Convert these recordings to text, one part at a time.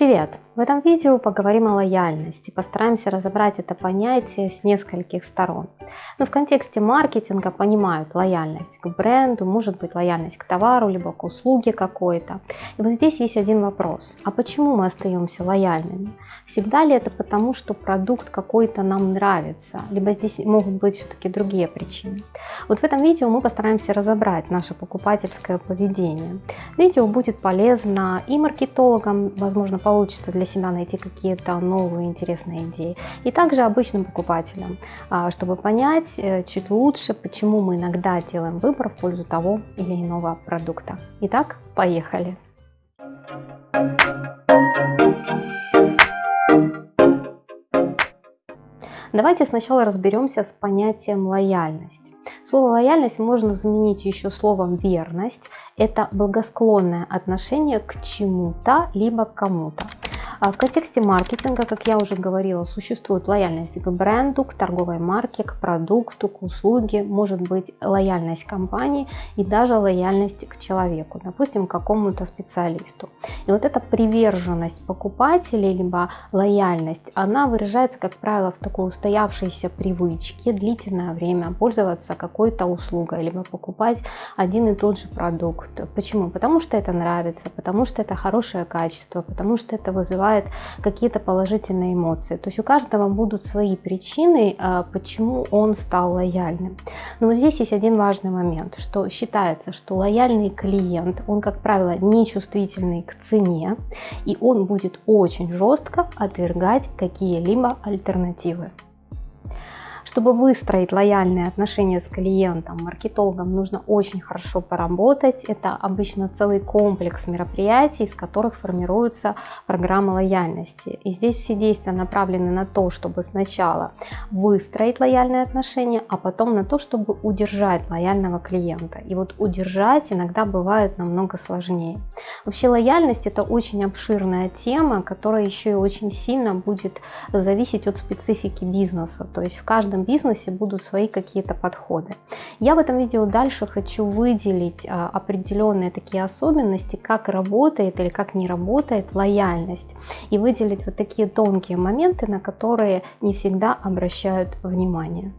Привет! В этом видео поговорим о лояльности, постараемся разобрать это понятие с нескольких сторон. Но в контексте маркетинга понимают лояльность к бренду, может быть лояльность к товару, либо к услуге какой-то. И вот здесь есть один вопрос. А почему мы остаемся лояльными? Всегда ли это потому, что продукт какой-то нам нравится? Либо здесь могут быть все-таки другие причины? Вот в этом видео мы постараемся разобрать наше покупательское поведение. Видео будет полезно и маркетологам, возможно, получится для себя найти какие-то новые интересные идеи. И также обычным покупателям, а, чтобы понять э, чуть лучше, почему мы иногда делаем выбор в пользу того или иного продукта. Итак, поехали! Давайте сначала разберемся с понятием лояльность. Слово лояльность можно заменить еще словом верность. Это благосклонное отношение к чему-то либо к кому-то. А в контексте маркетинга, как я уже говорила, существует лояльность к бренду, к торговой марке, к продукту, к услуге, может быть лояльность компании и даже лояльность к человеку, допустим, к какому-то специалисту. И вот эта приверженность покупателей, либо лояльность, она выражается, как правило, в такой устоявшейся привычке длительное время пользоваться какой-то услугой, либо покупать один и тот же продукт. Почему? Потому что это нравится, потому что это хорошее качество, потому что это вызывает вызывает какие-то положительные эмоции. То есть у каждого будут свои причины, а, почему он стал лояльным. Но вот здесь есть один важный момент, что считается, что лояльный клиент, он, как правило, не чувствительный к цене, и он будет очень жестко отвергать какие-либо альтернативы. Чтобы выстроить лояльные отношения с клиентом, маркетологам нужно очень хорошо поработать. Это обычно целый комплекс мероприятий, из которых формируется программа лояльности. И здесь все действия направлены на то, чтобы сначала выстроить лояльные отношения, а потом на то, чтобы удержать лояльного клиента. И вот удержать иногда бывает намного сложнее. Вообще лояльность это очень обширная тема, которая еще и очень сильно будет зависеть от специфики бизнеса. То есть в каждом каждом бизнесе будут свои какие-то подходы. Я в этом видео дальше хочу выделить а, определенные такие особенности, как работает или как не работает лояльность. И выделить вот такие тонкие моменты, на которые не всегда обращают внимание.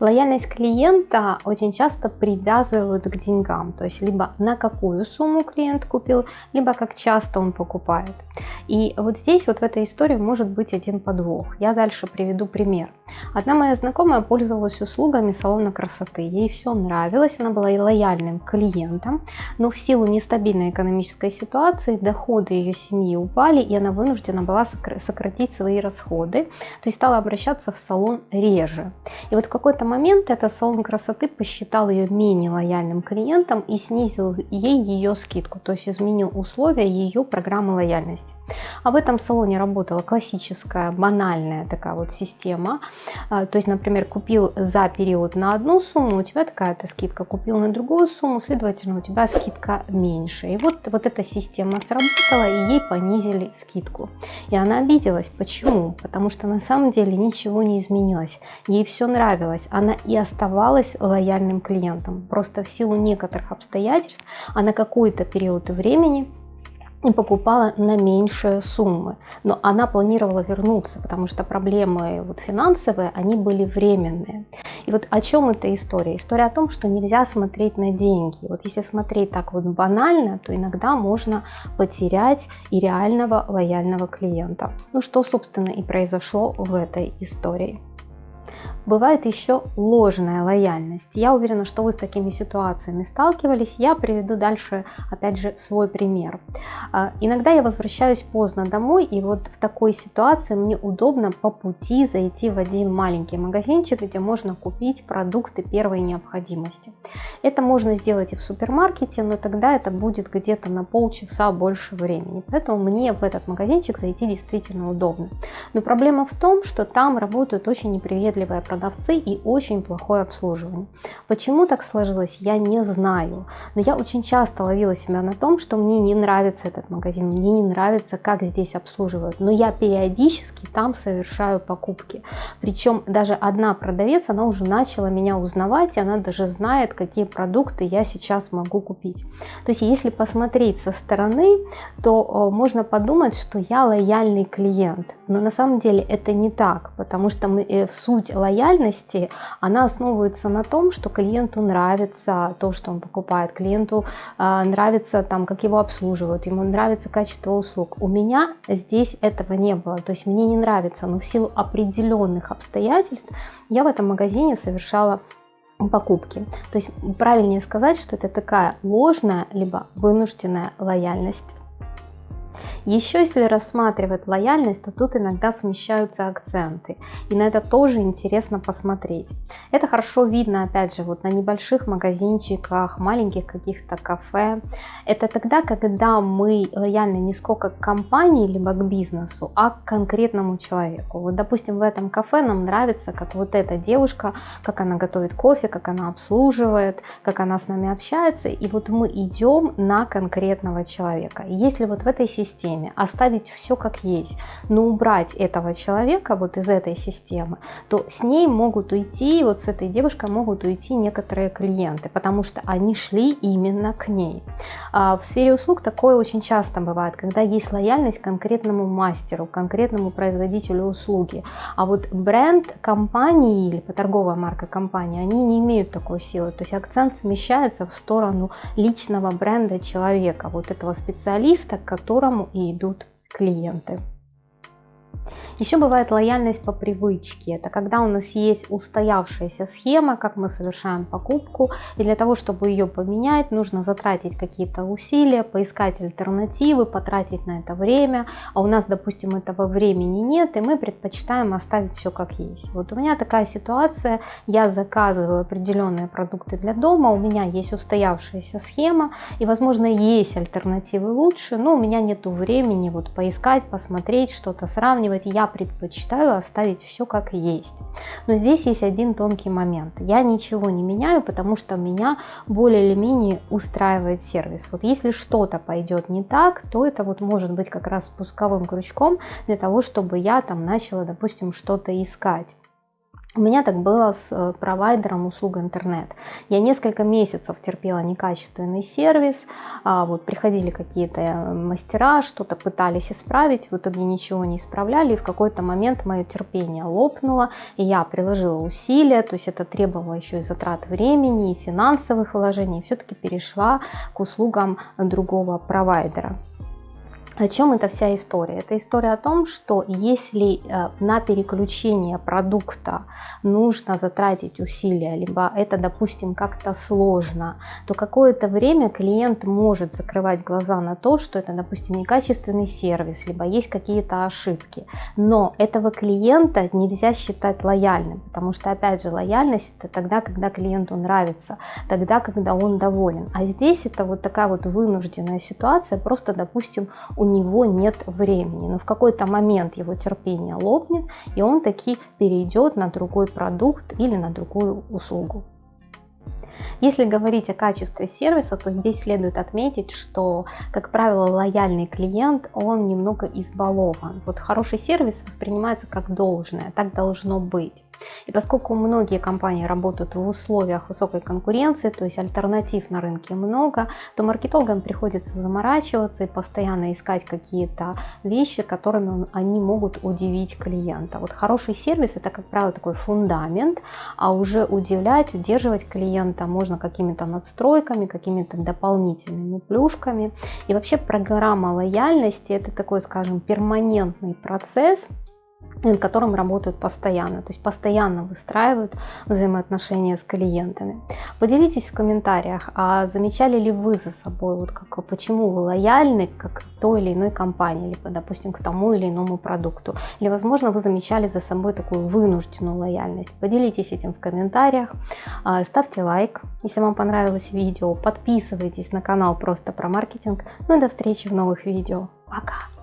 Лояльность клиента очень часто привязывают к деньгам, то есть либо на какую сумму клиент купил, либо как часто он покупает. И вот здесь вот в этой истории может быть один подвох. Я дальше приведу пример. Одна моя знакомая пользовалась услугами салона красоты. Ей все нравилось, она была и лояльным клиентом, но в силу нестабильной экономической ситуации доходы ее семьи упали, и она вынуждена была сократить свои расходы, то есть стала обращаться в салон реже. И вот в какой-то момент этот салон красоты посчитал ее менее лояльным клиентом и снизил ей ее скидку, то есть изменил условия ее программы лояльности. А в этом салоне работала классическая, банальная такая вот система. А, то есть, например, купил за период на одну сумму, у тебя такая-то скидка, купил на другую сумму, следовательно, у тебя скидка меньше. И вот, вот эта система сработала, и ей понизили скидку. И она обиделась. Почему? Потому что на самом деле ничего не изменилось. Ей все нравилось. Она и оставалась лояльным клиентом. Просто в силу некоторых обстоятельств, а на какой-то период времени и покупала на меньшие суммы. Но она планировала вернуться, потому что проблемы вот финансовые, они были временные. И вот о чем эта история? История о том, что нельзя смотреть на деньги. Вот если смотреть так вот банально, то иногда можно потерять и реального лояльного клиента. Ну что, собственно, и произошло в этой истории. Бывает еще ложная лояльность. Я уверена, что вы с такими ситуациями сталкивались. Я приведу дальше, опять же, свой пример. А, иногда я возвращаюсь поздно домой, и вот в такой ситуации мне удобно по пути зайти в один маленький магазинчик, где можно купить продукты первой необходимости. Это можно сделать и в супермаркете, но тогда это будет где-то на полчаса больше времени. Поэтому мне в этот магазинчик зайти действительно удобно. Но проблема в том, что там работают очень неприветливые продукты продавцы и очень плохое обслуживание. Почему так сложилось, я не знаю. Но я очень часто ловила себя на том, что мне не нравится этот магазин, мне не нравится, как здесь обслуживают. Но я периодически там совершаю покупки. Причем даже одна продавец, она уже начала меня узнавать, и она даже знает, какие продукты я сейчас могу купить. То есть если посмотреть со стороны, то можно подумать, что я лояльный клиент. Но на самом деле это не так, потому что мы, э, суть лояльности, она основывается на том, что клиенту нравится то, что он покупает, клиенту э, нравится, там, как его обслуживают, ему нравится качество услуг. У меня здесь этого не было, то есть мне не нравится, но в силу определенных обстоятельств я в этом магазине совершала покупки. То есть правильнее сказать, что это такая ложная либо вынужденная лояльность. Еще если рассматривать лояльность, то тут иногда смещаются акценты. И на это тоже интересно посмотреть. Это хорошо видно, опять же, вот на небольших магазинчиках, маленьких каких-то кафе. Это тогда, когда мы лояльны не сколько к компании, либо к бизнесу, а к конкретному человеку. Вот, допустим, в этом кафе нам нравится, как вот эта девушка, как она готовит кофе, как она обслуживает, как она с нами общается. И вот мы идем на конкретного человека. И если вот в этой системе системе, оставить все как есть, но убрать этого человека вот из этой системы, то с ней могут уйти, вот с этой девушкой могут уйти некоторые клиенты, потому что они шли именно к ней. А в сфере услуг такое очень часто бывает, когда есть лояльность конкретному мастеру, конкретному производителю услуги, а вот бренд компании или торговая марка компании, они не имеют такой силы, то есть акцент смещается в сторону личного бренда человека, вот этого специалиста, к которому и идут клиенты. Еще бывает лояльность по привычке. Это когда у нас есть устоявшаяся схема, как мы совершаем покупку. И для того, чтобы ее поменять, нужно затратить какие-то усилия, поискать альтернативы, потратить на это время. А у нас, допустим, этого времени нет, и мы предпочитаем оставить все как есть. Вот у меня такая ситуация. Я заказываю определенные продукты для дома, у меня есть устоявшаяся схема, и, возможно, есть альтернативы лучше, но у меня нет времени вот поискать, посмотреть, что-то сравнивать. Я предпочитаю оставить все как есть. Но здесь есть один тонкий момент. Я ничего не меняю, потому что меня более или менее устраивает сервис. Вот если что-то пойдет не так, то это вот может быть как раз спусковым крючком для того, чтобы я там начала, допустим, что-то искать. У меня так было с э, провайдером услуг интернет. Я несколько месяцев терпела некачественный сервис, а вот приходили какие-то э, мастера, что-то пытались исправить, в итоге ничего не исправляли, и в какой-то момент мое терпение лопнуло, и я приложила усилия, то есть это требовало еще и затрат времени, и финансовых вложений, и все-таки перешла к услугам другого провайдера. О чем эта вся история? Это история о том, что если э, на переключение продукта нужно затратить усилия, либо это, допустим, как-то сложно, то какое-то время клиент может закрывать глаза на то, что это, допустим, некачественный сервис, либо есть какие-то ошибки. Но этого клиента нельзя считать лояльным, потому что, опять же, лояльность это тогда, когда клиенту нравится, тогда, когда он доволен. А здесь это вот такая вот вынужденная ситуация, просто, допустим, у него нет времени. Но в какой-то момент его терпение лопнет, и он таки перейдет на другой продукт или на другую услугу. Если говорить о качестве сервиса, то здесь следует отметить, что, как правило, лояльный клиент, он немного избалован. Вот хороший сервис воспринимается как должное, так должно быть. И поскольку многие компании работают в условиях высокой конкуренции, то есть альтернатив на рынке много, то маркетологам приходится заморачиваться и постоянно искать какие-то вещи, которыми они могут удивить клиента. Вот хороший сервис это, как правило, такой фундамент, а уже удивлять, удерживать клиента можно какими-то надстройками, какими-то дополнительными плюшками. И вообще программа лояльности это такой, скажем, перманентный процесс, над которым работают постоянно, то есть постоянно выстраивают взаимоотношения с клиентами. Поделитесь в комментариях, а замечали ли вы за собой, вот как, почему вы лояльны к той или иной компании, либо, допустим, к тому или иному продукту, или, возможно, вы замечали за собой такую вынужденную лояльность. Поделитесь этим в комментариях, а, ставьте лайк, если вам понравилось видео, подписывайтесь на канал просто про маркетинг, ну и до встречи в новых видео. Пока!